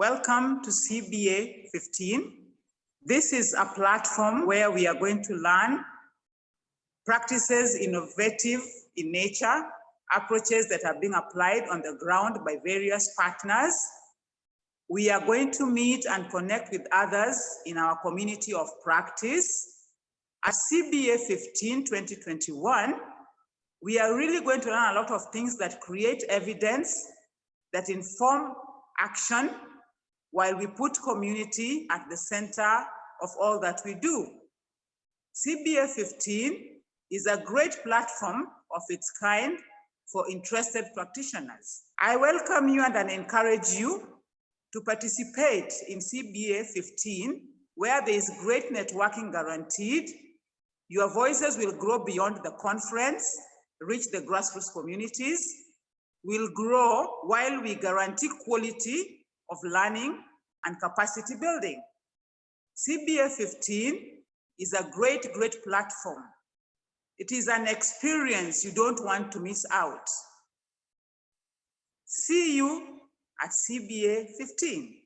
Welcome to CBA 15. This is a platform where we are going to learn practices innovative in nature, approaches that are being applied on the ground by various partners. We are going to meet and connect with others in our community of practice. At CBA 15 2021, we are really going to learn a lot of things that create evidence that inform action while we put community at the center of all that we do. CBA 15 is a great platform of its kind for interested practitioners. I welcome you and I encourage you to participate in CBA 15, where there is great networking guaranteed. Your voices will grow beyond the conference, reach the grassroots communities, will grow while we guarantee quality of learning and capacity building. CBA 15 is a great, great platform. It is an experience you don't want to miss out. See you at CBA 15.